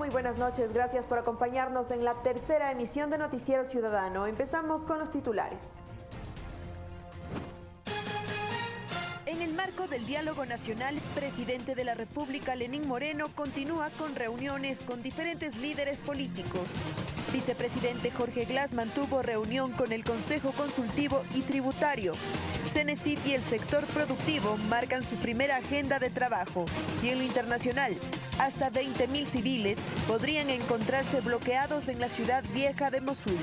Muy buenas noches. Gracias por acompañarnos en la tercera emisión de Noticiero Ciudadano. Empezamos con los titulares. En el marco del diálogo nacional, presidente de la República, Lenín Moreno, continúa con reuniones con diferentes líderes políticos. Vicepresidente Jorge Glass mantuvo reunión con el Consejo Consultivo y Tributario. Cenecit y el sector productivo marcan su primera agenda de trabajo. Y en lo internacional, hasta 20.000 civiles podrían encontrarse bloqueados en la ciudad vieja de Mosul.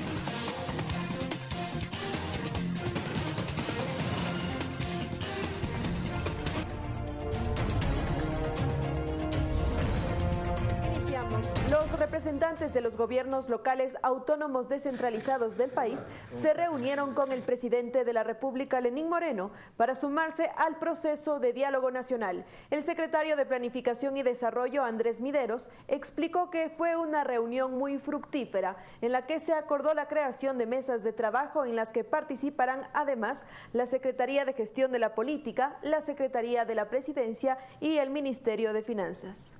Representantes de los gobiernos locales autónomos descentralizados del país se reunieron con el presidente de la República, Lenín Moreno, para sumarse al proceso de diálogo nacional. El secretario de Planificación y Desarrollo, Andrés Mideros, explicó que fue una reunión muy fructífera en la que se acordó la creación de mesas de trabajo en las que participarán además la Secretaría de Gestión de la Política, la Secretaría de la Presidencia y el Ministerio de Finanzas.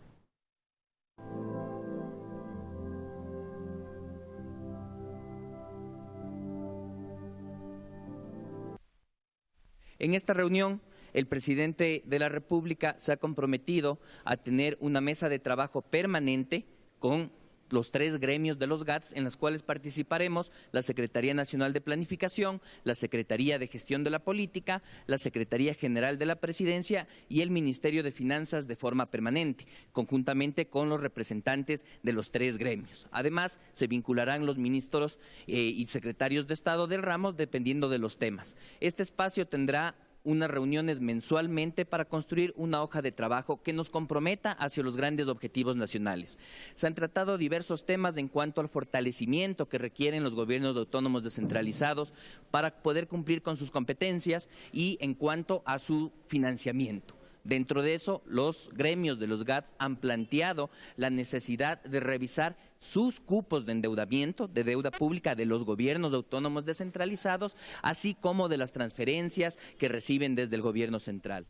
En esta reunión, el presidente de la República se ha comprometido a tener una mesa de trabajo permanente con los tres gremios de los GATS en las cuales participaremos la Secretaría Nacional de Planificación, la Secretaría de Gestión de la Política, la Secretaría General de la Presidencia y el Ministerio de Finanzas de forma permanente, conjuntamente con los representantes de los tres gremios. Además, se vincularán los ministros eh, y secretarios de Estado del ramo dependiendo de los temas. Este espacio tendrá unas reuniones mensualmente para construir una hoja de trabajo que nos comprometa hacia los grandes objetivos nacionales. Se han tratado diversos temas en cuanto al fortalecimiento que requieren los gobiernos autónomos descentralizados para poder cumplir con sus competencias y en cuanto a su financiamiento. Dentro de eso, los gremios de los GATS han planteado la necesidad de revisar sus cupos de endeudamiento, de deuda pública de los gobiernos autónomos descentralizados, así como de las transferencias que reciben desde el gobierno central.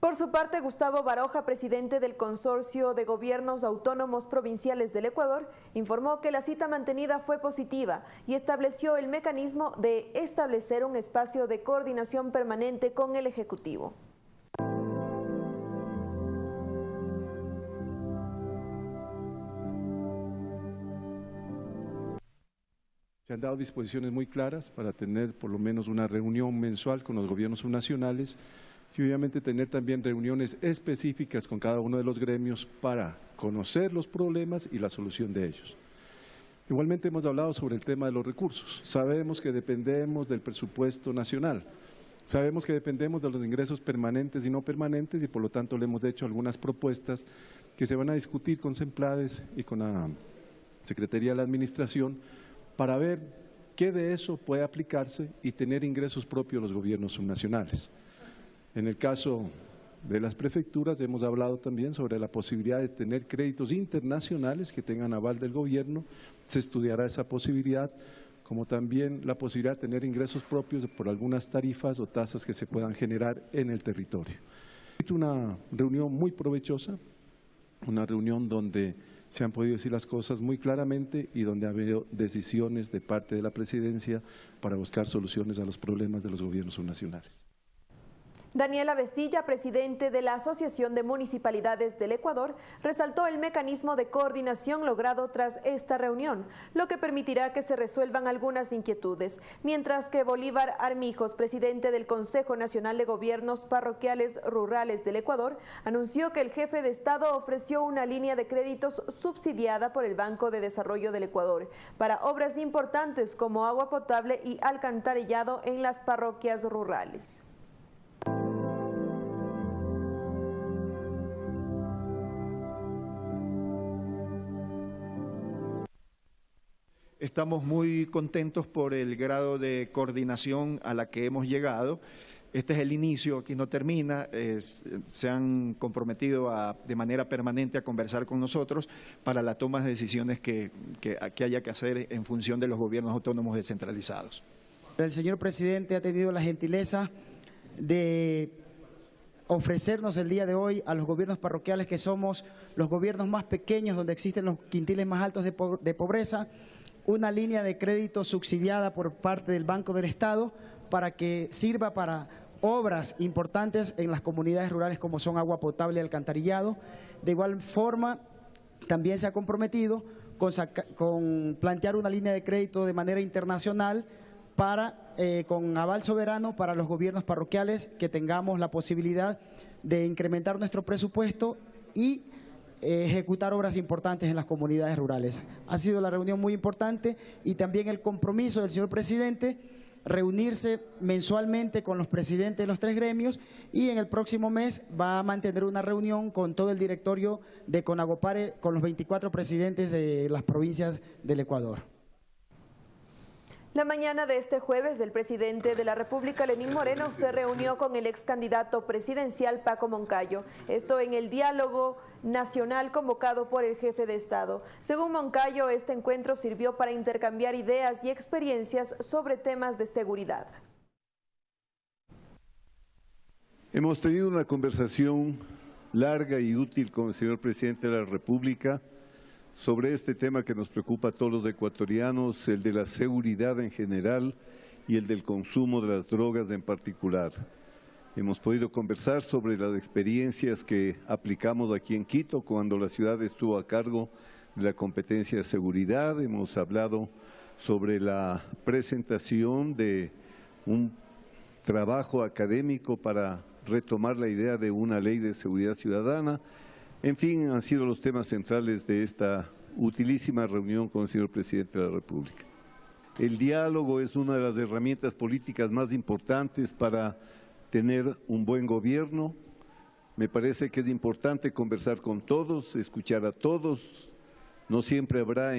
Por su parte, Gustavo Baroja, presidente del Consorcio de Gobiernos Autónomos Provinciales del Ecuador, informó que la cita mantenida fue positiva y estableció el mecanismo de establecer un espacio de coordinación permanente con el Ejecutivo. Se han dado disposiciones muy claras para tener por lo menos una reunión mensual con los gobiernos subnacionales y obviamente tener también reuniones específicas con cada uno de los gremios para conocer los problemas y la solución de ellos. Igualmente hemos hablado sobre el tema de los recursos. Sabemos que dependemos del presupuesto nacional. Sabemos que dependemos de los ingresos permanentes y no permanentes y por lo tanto le hemos hecho algunas propuestas que se van a discutir con SEMPLADES y con la Secretaría de la Administración para ver qué de eso puede aplicarse y tener ingresos propios los gobiernos subnacionales. En el caso de las prefecturas hemos hablado también sobre la posibilidad de tener créditos internacionales que tengan aval del gobierno, se estudiará esa posibilidad, como también la posibilidad de tener ingresos propios por algunas tarifas o tasas que se puedan generar en el territorio. Una reunión muy provechosa, una reunión donde se han podido decir las cosas muy claramente y donde ha habido decisiones de parte de la presidencia para buscar soluciones a los problemas de los gobiernos subnacionales. Daniela Vestilla, presidente de la Asociación de Municipalidades del Ecuador, resaltó el mecanismo de coordinación logrado tras esta reunión, lo que permitirá que se resuelvan algunas inquietudes, mientras que Bolívar Armijos, presidente del Consejo Nacional de Gobiernos Parroquiales Rurales del Ecuador, anunció que el jefe de Estado ofreció una línea de créditos subsidiada por el Banco de Desarrollo del Ecuador para obras importantes como agua potable y alcantarillado en las parroquias rurales. Estamos muy contentos por el grado de coordinación a la que hemos llegado. Este es el inicio, aquí no termina, se han comprometido de manera permanente a conversar con nosotros para la toma de decisiones que, que haya que hacer en función de los gobiernos autónomos descentralizados. El señor presidente ha tenido la gentileza de ofrecernos el día de hoy a los gobiernos parroquiales que somos los gobiernos más pequeños donde existen los quintiles más altos de, pobreza, una línea de crédito subsidiada por parte del Banco del Estado para que sirva para obras importantes en las comunidades rurales como son agua potable y alcantarillado. De igual forma, también se ha comprometido con, plantear una línea de crédito de manera internacional para, eh, con aval soberano para los gobiernos parroquiales que tengamos la posibilidad de incrementar nuestro presupuesto y ejecutar obras importantes en las comunidades rurales. Ha sido la reunión muy importante y también el compromiso del señor presidente reunirse mensualmente con los presidentes de los tres gremios y en el próximo mes va a mantener una reunión con todo el directorio de Conagopare, con los 24 presidentes de las provincias del Ecuador. La mañana de este jueves, el presidente de la República, Lenín Moreno, se reunió con el ex candidato presidencial Paco Moncayo. Esto en el diálogo nacional convocado por el jefe de Estado. Según Moncayo, este encuentro sirvió para intercambiar ideas y experiencias sobre temas de seguridad. Hemos tenido una conversación larga y útil con el señor presidente de la República sobre este tema que nos preocupa a todos los ecuatorianos, el de la seguridad en general y el del consumo de las drogas en particular. Hemos podido conversar sobre las experiencias que aplicamos aquí en Quito cuando la ciudad estuvo a cargo de la competencia de seguridad. Hemos hablado sobre la presentación de un trabajo académico para retomar la idea de una ley de seguridad ciudadana en fin, han sido los temas centrales de esta utilísima reunión con el señor presidente de la República. El diálogo es una de las herramientas políticas más importantes para tener un buen gobierno. Me parece que es importante conversar con todos, escuchar a todos. No siempre habrá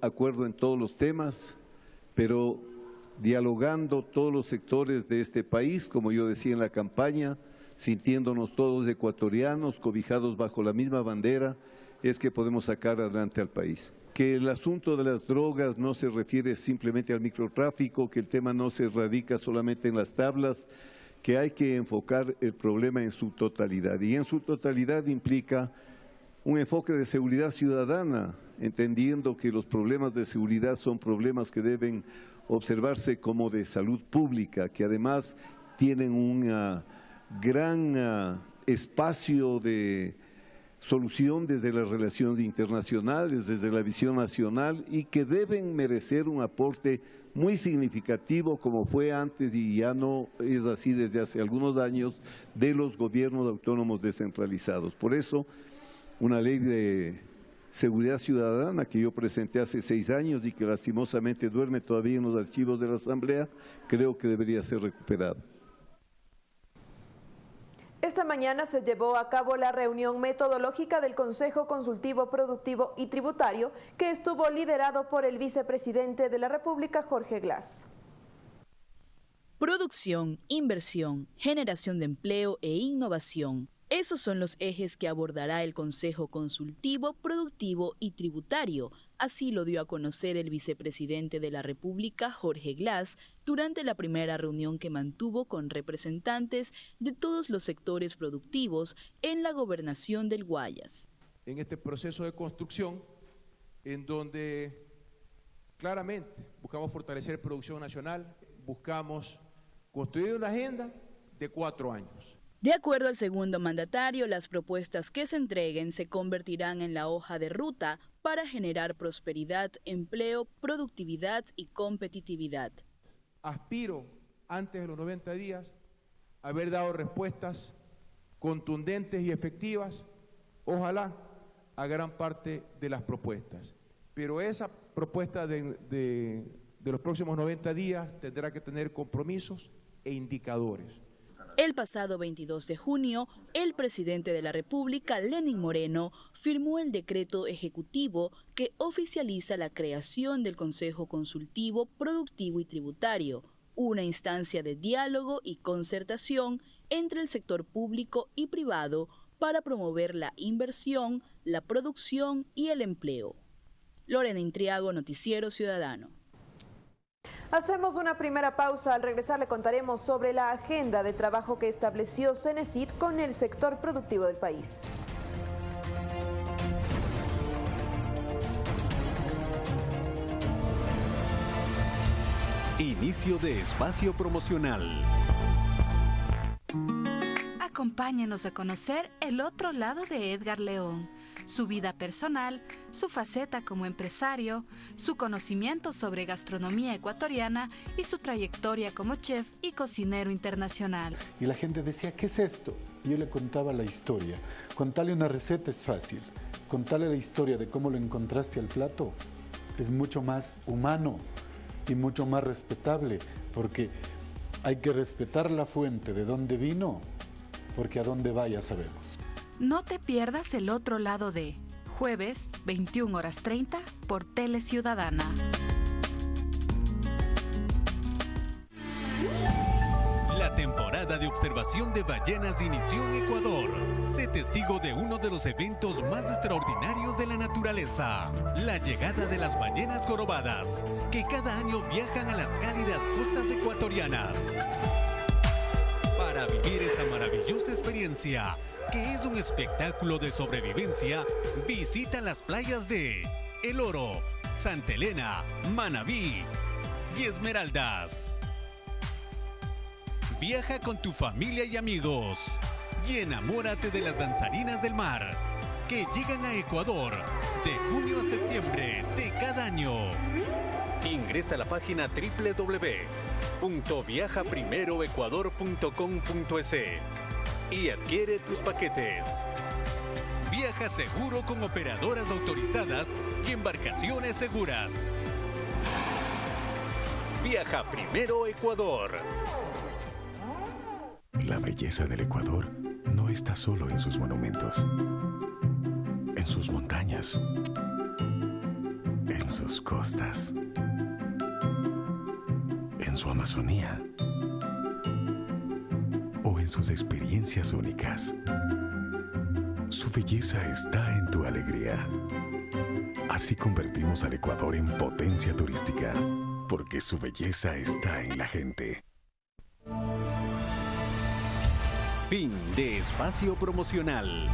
acuerdo en todos los temas, pero dialogando todos los sectores de este país, como yo decía en la campaña, sintiéndonos todos ecuatorianos, cobijados bajo la misma bandera, es que podemos sacar adelante al país. Que el asunto de las drogas no se refiere simplemente al microtráfico, que el tema no se radica solamente en las tablas, que hay que enfocar el problema en su totalidad. Y en su totalidad implica un enfoque de seguridad ciudadana, entendiendo que los problemas de seguridad son problemas que deben observarse como de salud pública, que además tienen una gran ah, espacio de solución desde las relaciones internacionales, desde la visión nacional y que deben merecer un aporte muy significativo como fue antes y ya no es así desde hace algunos años de los gobiernos autónomos descentralizados. Por eso, una ley de seguridad ciudadana que yo presenté hace seis años y que lastimosamente duerme todavía en los archivos de la Asamblea, creo que debería ser recuperada. Esta mañana se llevó a cabo la reunión metodológica del Consejo Consultivo Productivo y Tributario, que estuvo liderado por el vicepresidente de la República, Jorge Glass. Producción, inversión, generación de empleo e innovación esos son los ejes que abordará el Consejo Consultivo, Productivo y Tributario. Así lo dio a conocer el vicepresidente de la República, Jorge Glass, durante la primera reunión que mantuvo con representantes de todos los sectores productivos en la gobernación del Guayas. En este proceso de construcción, en donde claramente buscamos fortalecer producción nacional, buscamos construir una agenda de cuatro años de acuerdo al segundo mandatario, las propuestas que se entreguen se convertirán en la hoja de ruta para generar prosperidad, empleo, productividad y competitividad. Aspiro, antes de los 90 días, haber dado respuestas contundentes y efectivas, ojalá, a gran parte de las propuestas. Pero esa propuesta de, de los próximos 90 días tendrá que tener compromisos e indicadores. El pasado 22 de junio, el presidente de la República, Lenin Moreno, firmó el decreto ejecutivo que oficializa la creación del Consejo Consultivo Productivo y Tributario, una instancia de diálogo y concertación entre el sector público y privado para promover la inversión, la producción y el empleo. Lorena Intriago, Noticiero Ciudadano. Hacemos una primera pausa. Al regresar le contaremos sobre la agenda de trabajo que estableció Cenecit con el sector productivo del país. Inicio de espacio promocional. Acompáñenos a conocer el otro lado de Edgar León, su vida personal, su faceta como empresario, su conocimiento sobre gastronomía ecuatoriana y su trayectoria como chef y cocinero internacional. Y la gente decía, ¿qué es esto? Y yo le contaba la historia. Contarle una receta es fácil. Contarle la historia de cómo lo encontraste al plato es mucho más humano y mucho más respetable, porque hay que respetar la fuente de dónde vino, porque a dónde vaya sabemos. No te pierdas el otro lado de jueves 21 horas 30 por Tele Ciudadana. La temporada de observación de ballenas inició en Ecuador. Sé testigo de uno de los eventos más extraordinarios de la naturaleza, la llegada de las ballenas jorobadas, que cada año viajan a las cálidas costas ecuatorianas. Para vivir esta maravillosa experiencia, que es un espectáculo de sobrevivencia, visita las playas de El Oro, Santa Elena, Manabí y Esmeraldas. Viaja con tu familia y amigos y enamórate de las danzarinas del mar que llegan a Ecuador de junio a septiembre de cada año. Ingresa a la página www.viajaprimeroecuador.com.es y adquiere tus paquetes. Viaja seguro con operadoras autorizadas y embarcaciones seguras. Viaja primero Ecuador. La belleza del Ecuador no está solo en sus monumentos, en sus montañas, en sus costas, en su Amazonía en sus experiencias únicas. Su belleza está en tu alegría. Así convertimos al Ecuador en potencia turística, porque su belleza está en la gente. Fin de espacio promocional.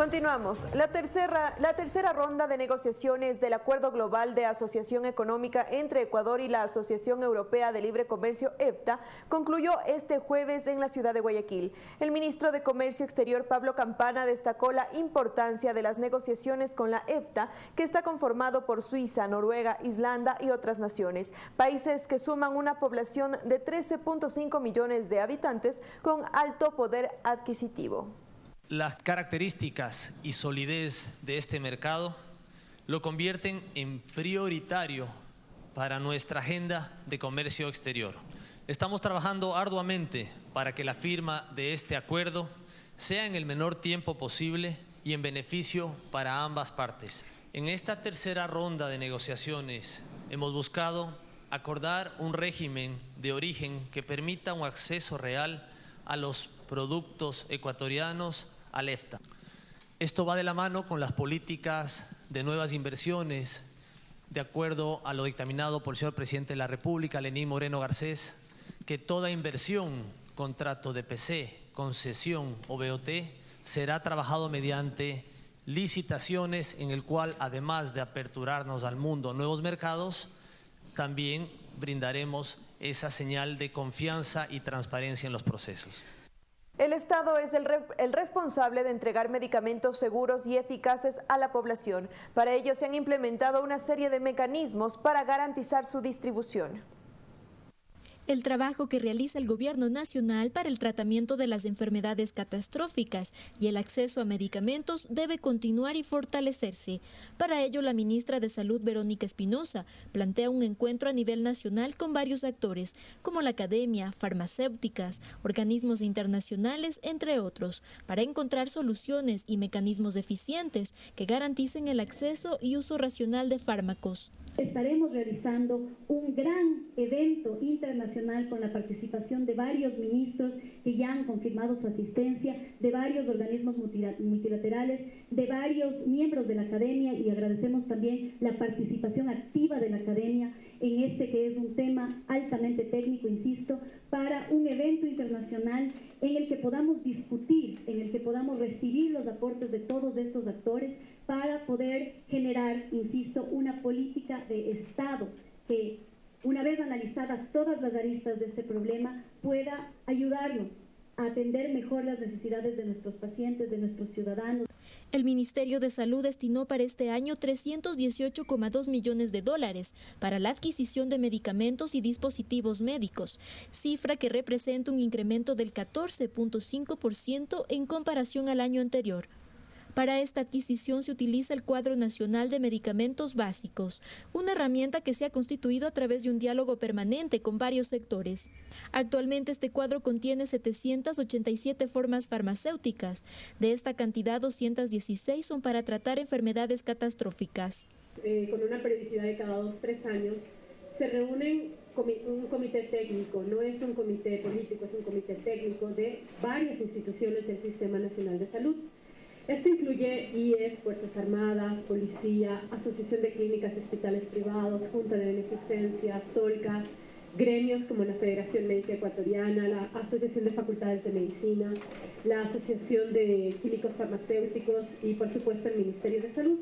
Continuamos. La tercera, la tercera ronda de negociaciones del Acuerdo Global de Asociación Económica entre Ecuador y la Asociación Europea de Libre Comercio EFTA concluyó este jueves en la ciudad de Guayaquil. El ministro de Comercio Exterior Pablo Campana destacó la importancia de las negociaciones con la EFTA, que está conformado por Suiza, Noruega, Islanda y otras naciones, países que suman una población de 13.5 millones de habitantes con alto poder adquisitivo las características y solidez de este mercado lo convierten en prioritario para nuestra agenda de comercio exterior. Estamos trabajando arduamente para que la firma de este acuerdo sea en el menor tiempo posible y en beneficio para ambas partes. En esta tercera ronda de negociaciones hemos buscado acordar un régimen de origen que permita un acceso real a los productos ecuatorianos al EFTA. Esto va de la mano con las políticas de nuevas inversiones, de acuerdo a lo dictaminado por el señor presidente de la República, Lenín Moreno Garcés, que toda inversión, contrato de PC, concesión o BOT, será trabajado mediante licitaciones en el cual, además de aperturarnos al mundo nuevos mercados, también brindaremos esa señal de confianza y transparencia en los procesos. El Estado es el, el, responsable de entregar medicamentos seguros y eficaces a la población. Para ello se han implementado una serie de mecanismos para garantizar su distribución. El trabajo que realiza el Gobierno Nacional para el tratamiento de las enfermedades catastróficas y el acceso a medicamentos debe continuar y fortalecerse. Para ello, la ministra de Salud, Verónica Espinosa, plantea un encuentro a nivel nacional con varios actores, como la academia, farmacéuticas, organismos internacionales, entre otros, para encontrar soluciones y mecanismos eficientes que garanticen el acceso y uso racional de fármacos. Estaremos realizando un gran evento internacional con la participación de varios ministros que ya han confirmado su asistencia, de varios organismos multilaterales, de varios miembros de la academia y agradecemos también la participación activa de la academia en este que es un tema altamente técnico, insisto, para un evento internacional en el que podamos discutir, en el que podamos recibir los aportes de todos estos actores para poder generar, insisto, una política de Estado que, una vez analizadas todas las aristas de este problema, pueda ayudarnos a atender mejor las necesidades de nuestros pacientes, de nuestros ciudadanos. El Ministerio de Salud destinó para este año 318,2 millones de dólares para la adquisición de medicamentos y dispositivos médicos, cifra que representa un incremento del 14.5% en comparación al año anterior. Para esta adquisición se utiliza el Cuadro Nacional de Medicamentos Básicos, una herramienta que se ha constituido a través de un diálogo permanente con varios sectores. Actualmente este cuadro contiene 787 formas farmacéuticas. De esta cantidad, 216 son para tratar enfermedades catastróficas. Eh, con una periodicidad de cada dos, tres años, se reúnen un comité técnico, no es un comité político, es un comité técnico de varias instituciones del Sistema Nacional de Salud. Esto incluye IES, Fuerzas Armadas, Policía, Asociación de Clínicas y Hospitales Privados, Junta de Beneficencia, SOLCA, gremios como la Federación Médica Ecuatoriana, la Asociación de Facultades de Medicina, la Asociación de Químicos Farmacéuticos y, por supuesto, el Ministerio de Salud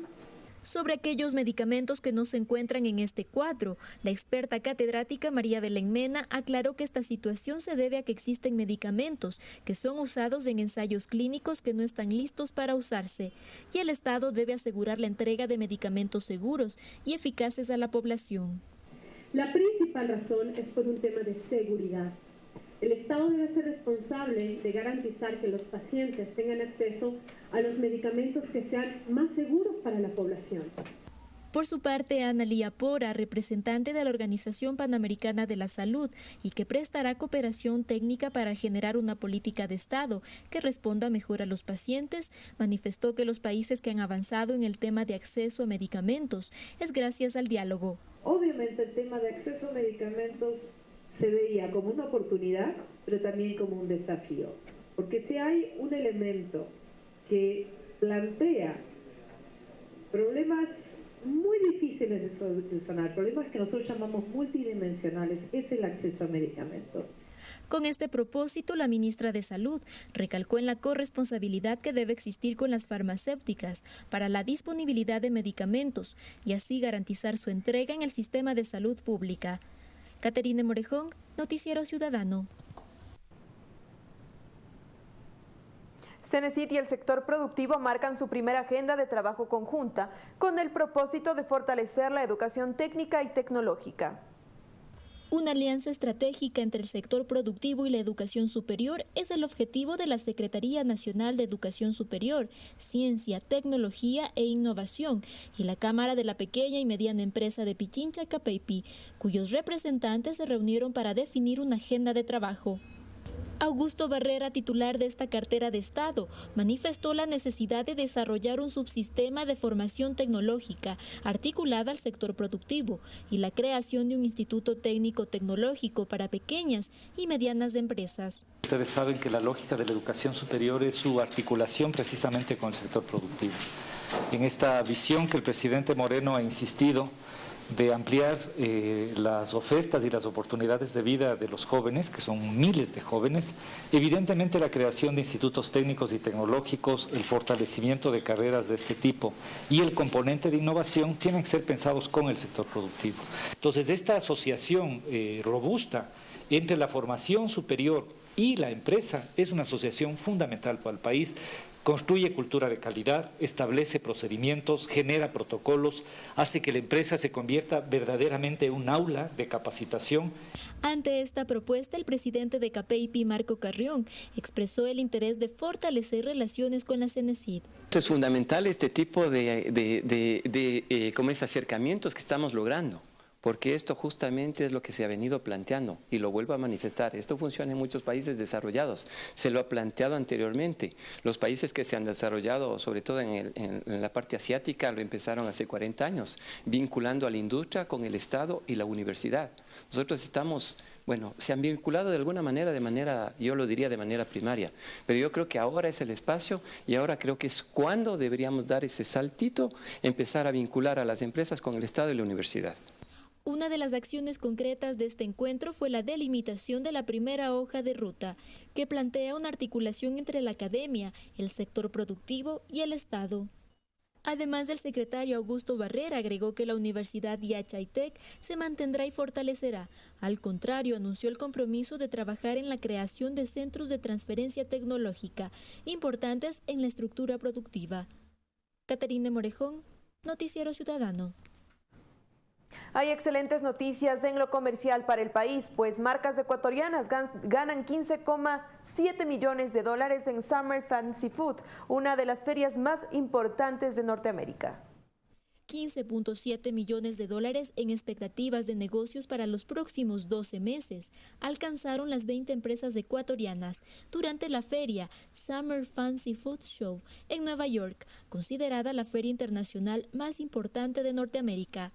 sobre aquellos medicamentos que no se encuentran en este cuadro. La experta catedrática María Belén Mena aclaró que esta situación se debe a que existen medicamentos que son usados en ensayos clínicos que no están listos para usarse y el Estado debe asegurar la entrega de medicamentos seguros y eficaces a la población. La principal razón es por un tema de seguridad. El Estado debe ser responsable de garantizar que los pacientes tengan acceso a los medicamentos que sean más seguros para la población. Por su parte, Ana Lía Pora, representante de la Organización Panamericana de la Salud y que prestará cooperación técnica para generar una política de Estado que responda mejor a los pacientes, manifestó que los países que han avanzado en el tema de acceso a medicamentos es gracias al diálogo. Obviamente el tema de acceso a medicamentos se veía como una oportunidad, pero también como un desafío. Porque si hay un elemento que plantea problemas muy difíciles de solucionar, problemas que nosotros llamamos multidimensionales, es el acceso a medicamentos. Con este propósito, la ministra de Salud recalcó en la corresponsabilidad que debe existir con las farmacéuticas para la disponibilidad de medicamentos y así garantizar su entrega en el sistema de salud pública. Caterine Morejón, Noticiero Ciudadano. Cenecit y el sector productivo marcan su primera agenda de trabajo conjunta con el propósito de fortalecer la educación técnica y tecnológica. Una alianza estratégica entre el sector productivo y la educación superior es el objetivo de la Secretaría Nacional de Educación Superior, Ciencia, Tecnología e Innovación y la Cámara de la Pequeña y Mediana Empresa de Pichincha, Capeipi, cuyos representantes se reunieron para definir una agenda de trabajo. Augusto Barrera, titular de esta cartera de Estado, manifestó la necesidad de desarrollar un subsistema de formación tecnológica articulada al sector productivo y la creación de un instituto técnico tecnológico para pequeñas y medianas empresas. Ustedes saben que la lógica de la educación superior es su articulación precisamente con el sector productivo. En esta visión que el presidente Moreno ha insistido, de ampliar eh, las ofertas y las oportunidades de vida de los jóvenes, que son miles de jóvenes, evidentemente la creación de institutos técnicos y tecnológicos, el fortalecimiento de carreras de este tipo y el componente de innovación tienen que ser pensados con el sector productivo. Entonces, esta asociación eh, robusta entre la formación superior y la empresa es una asociación fundamental para el país construye cultura de calidad, establece procedimientos, genera protocolos, hace que la empresa se convierta verdaderamente en un aula de capacitación. Ante esta propuesta, el presidente de CAPEIPI, Marco Carrión, expresó el interés de fortalecer relaciones con la CENESID. Es fundamental este tipo de, de, eh, acercamientos que estamos logrando porque esto justamente es lo que se ha venido planteando y lo vuelvo a manifestar. Esto funciona en muchos países desarrollados, se lo ha planteado anteriormente. Los países que se han desarrollado, sobre todo en, en la parte asiática, lo empezaron hace 40 años, vinculando a la industria con el Estado y la universidad Nosotros estamos, bueno, se han vinculado de alguna manera, de manera, yo lo diría de manera primaria, pero yo creo que ahora es el espacio y ahora creo que es cuando deberíamos dar ese saltito, empezar a vincular a las empresas con el Estado y la universidad. Una de las acciones concretas de este encuentro fue la delimitación de la primera hoja de ruta, que plantea una articulación entre la academia, el sector productivo y el Estado. Además, el secretario Augusto Barrera agregó que la Universidad Yachaitec se mantendrá y fortalecerá. Al contrario, anunció el compromiso de trabajar en la creación de centros de transferencia tecnológica importantes en la estructura productiva. Caterina Morejón, Noticiero Ciudadano. Hay excelentes noticias en lo comercial para el país, pues marcas ecuatorianas ganan 15,7 millones de dólares en Summer Fancy Food, una de las ferias más importantes de Norteamérica. 15.7 millones de dólares en expectativas de negocios para los próximos 12 meses alcanzaron las 20 empresas ecuatorianas durante la feria Summer Fancy Food Show en Nueva York, considerada la feria internacional más importante de Norteamérica.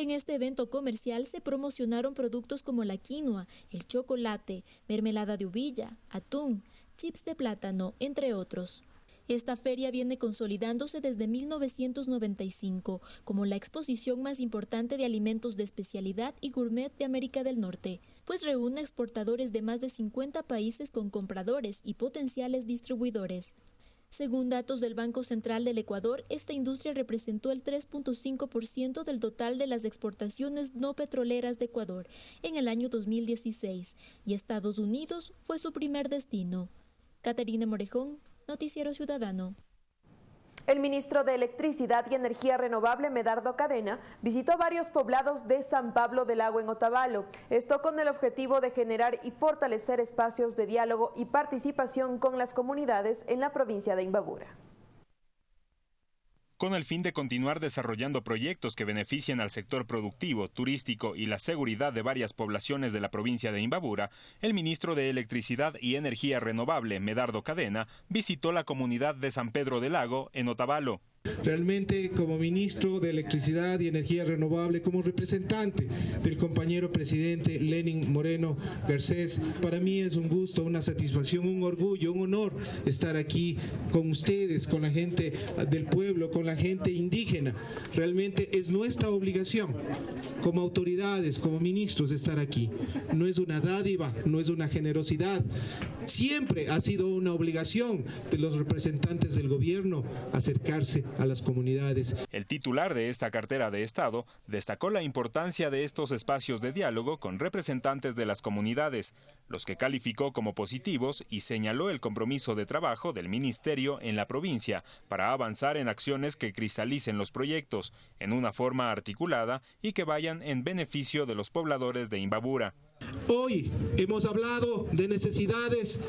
En este evento comercial se promocionaron productos como la quinoa, el chocolate, mermelada de uvilla, atún, chips de plátano, entre otros. Esta feria viene consolidándose desde 1995 como la exposición más importante de alimentos de especialidad y gourmet de América del Norte, pues reúne exportadores de más de 50 países con compradores y potenciales distribuidores. Según datos del Banco Central del Ecuador, esta industria representó el 3.5% del total de las exportaciones no petroleras de Ecuador en el año 2016 y Estados Unidos fue su primer destino. Caterina Morejón, Noticiero Ciudadano. El ministro de Electricidad y Energía Renovable, Medardo Cadena, visitó varios poblados de San Pablo del Lago en Otavalo. Esto con el objetivo de generar y fortalecer espacios de diálogo y participación con las comunidades en la provincia de Imbabura con el fin de continuar desarrollando proyectos que beneficien al sector productivo, turístico y la seguridad de varias poblaciones de la provincia de Imbabura, el ministro de Electricidad y Energía Renovable, Medardo Cadena, visitó la comunidad de San Pedro del Lago, en Otavalo. Realmente como ministro de Electricidad y Energía Renovable, como representante del compañero presidente Lenin Moreno Garcés, para mí es un gusto, una satisfacción, un orgullo, un honor estar aquí con ustedes, con la gente del pueblo, con la gente indígena. Realmente es nuestra obligación como autoridades, como ministros, estar aquí. No es una dádiva, no es una generosidad. Siempre ha sido una obligación de los representantes del gobierno acercarse a las comunidades. El titular de esta cartera de Estado destacó la importancia de estos espacios de diálogo con representantes de las comunidades, los que calificó como positivos y señaló el compromiso de trabajo del Ministerio en la provincia para avanzar en acciones que cristalicen los proyectos en una forma articulada y que vayan en beneficio de los pobladores de Imbabura. Hoy hemos hablado de necesidades,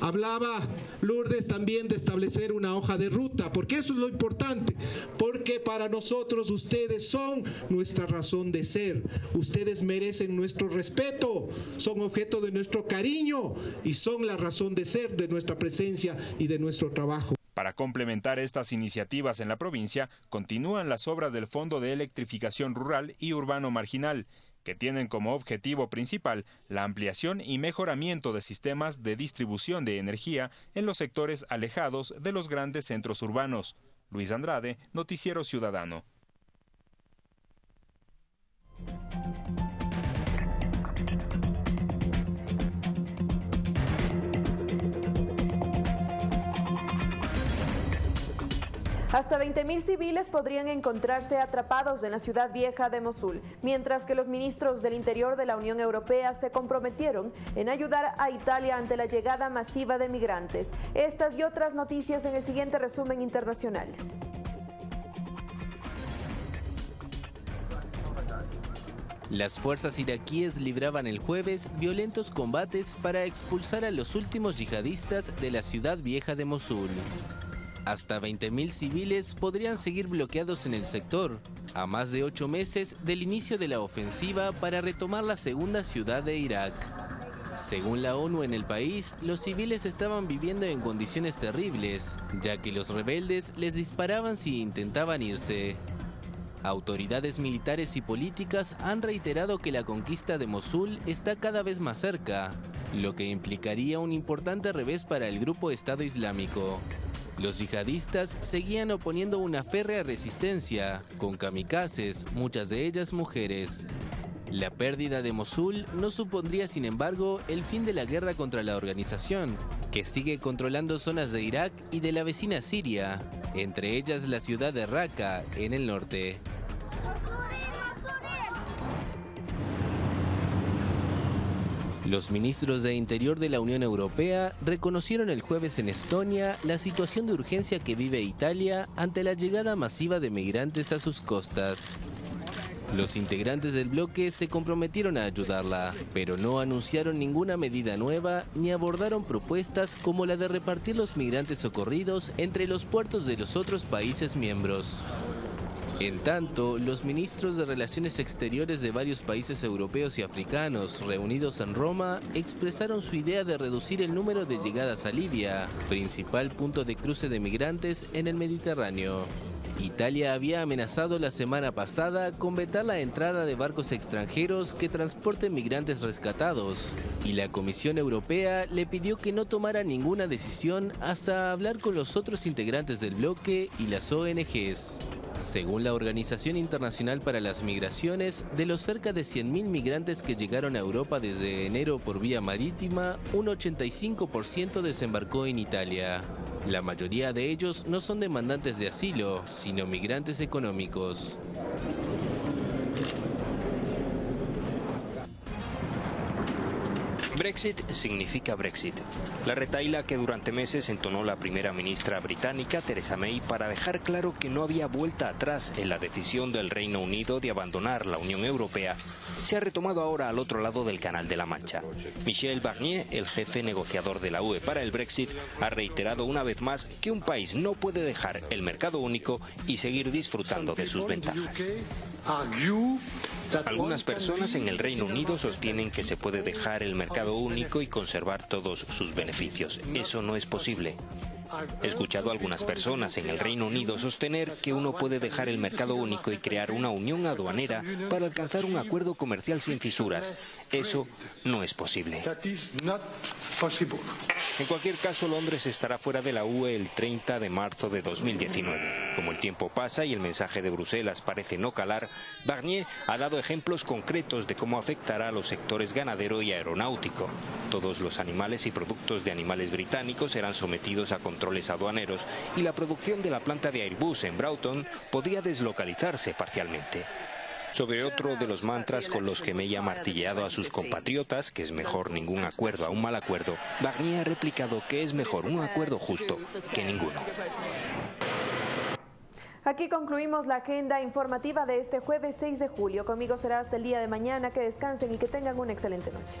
hablaba Lourdes también de establecer una hoja de ruta, porque eso es lo importante, porque para nosotros ustedes son nuestra razón de ser, ustedes merecen nuestro respeto, son objeto de nuestro cariño y son la razón de ser de nuestra presencia y de nuestro trabajo. Para complementar estas iniciativas en la provincia, continúan las obras del Fondo de Electrificación Rural y Urbano Marginal, que tienen como objetivo principal la ampliación y mejoramiento de sistemas de distribución de energía en los sectores alejados de los grandes centros urbanos. Luis Andrade, Noticiero Ciudadano. Hasta 20.000 civiles podrían encontrarse atrapados en la ciudad vieja de Mosul, mientras que los ministros del Interior de la Unión Europea se comprometieron en ayudar a Italia ante la llegada masiva de migrantes. Estas y otras noticias en el siguiente resumen internacional. Las fuerzas iraquíes libraban el jueves violentos combates para expulsar a los últimos yihadistas de la ciudad vieja de Mosul. Hasta 20.000 civiles podrían seguir bloqueados en el sector, a más de ocho meses del inicio de la ofensiva para retomar la segunda ciudad de Irak. Según la ONU en el país, los civiles estaban viviendo en condiciones terribles, ya que los rebeldes les disparaban si intentaban irse. Autoridades militares y políticas han reiterado que la conquista de Mosul está cada vez más cerca, lo que implicaría un importante revés para el grupo Estado Islámico. Los yihadistas seguían oponiendo una férrea resistencia, con kamikazes, muchas de ellas mujeres. La pérdida de Mosul no supondría, sin embargo, el fin de la guerra contra la organización, que sigue controlando zonas de Irak y de la vecina Siria, entre ellas la ciudad de Raqqa, en el norte. Los ministros de Interior de la Unión Europea reconocieron el jueves en Estonia la situación de urgencia que vive Italia ante la llegada masiva de migrantes a sus costas. Los integrantes del bloque se comprometieron a ayudarla, pero no anunciaron ninguna medida nueva ni abordaron propuestas como la de repartir los migrantes socorridos entre los puertos de los otros países miembros. En tanto, los ministros de Relaciones Exteriores de varios países europeos y africanos reunidos en Roma expresaron su idea de reducir el número de llegadas a Libia, principal punto de cruce de migrantes en el Mediterráneo. Italia había amenazado la semana pasada con vetar la entrada de barcos extranjeros que transporten migrantes rescatados, y la Comisión Europea le pidió que no tomara ninguna decisión hasta hablar con los otros integrantes del bloque y las ONGs. Según la Organización Internacional para las Migraciones, de los cerca de 100.000 migrantes que llegaron a Europa desde enero por vía marítima, un 85% desembarcó en Italia. La mayoría de ellos no son demandantes de asilo, sino migrantes económicos. Brexit significa Brexit. La retaila que durante meses entonó la primera ministra británica, Theresa May, para dejar claro que no había vuelta atrás en la decisión del Reino Unido de abandonar la Unión Europea, se ha retomado ahora al otro lado del Canal de la Mancha. Michel Barnier, el jefe negociador de la UE para el Brexit, ha reiterado una vez más que un país no puede dejar el mercado único y seguir disfrutando de sus ventajas. Algunas personas en el Reino Unido sostienen que se puede dejar el mercado único y conservar todos sus beneficios. Eso no es posible. He escuchado a algunas personas en el Reino Unido sostener que uno puede dejar el mercado único y crear una unión aduanera para alcanzar un acuerdo comercial sin fisuras. Eso no es posible. En cualquier caso, Londres estará fuera de la UE el 30 de marzo de 2019. Como el tiempo pasa y el mensaje de Bruselas parece no calar, Barnier ha dado ejemplos concretos de cómo afectará a los sectores ganadero y aeronáutico. Todos los animales y productos de animales británicos serán sometidos a controles aduaneros y la producción de la planta de Airbus en Broughton podría deslocalizarse parcialmente. Sobre otro de los mantras con los que May ha martilleado a sus compatriotas, que es mejor ningún acuerdo a un mal acuerdo, Barnier ha replicado que es mejor un acuerdo justo que ninguno. Aquí concluimos la agenda informativa de este jueves 6 de julio. Conmigo será hasta el día de mañana. Que descansen y que tengan una excelente noche.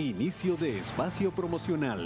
Inicio de espacio promocional.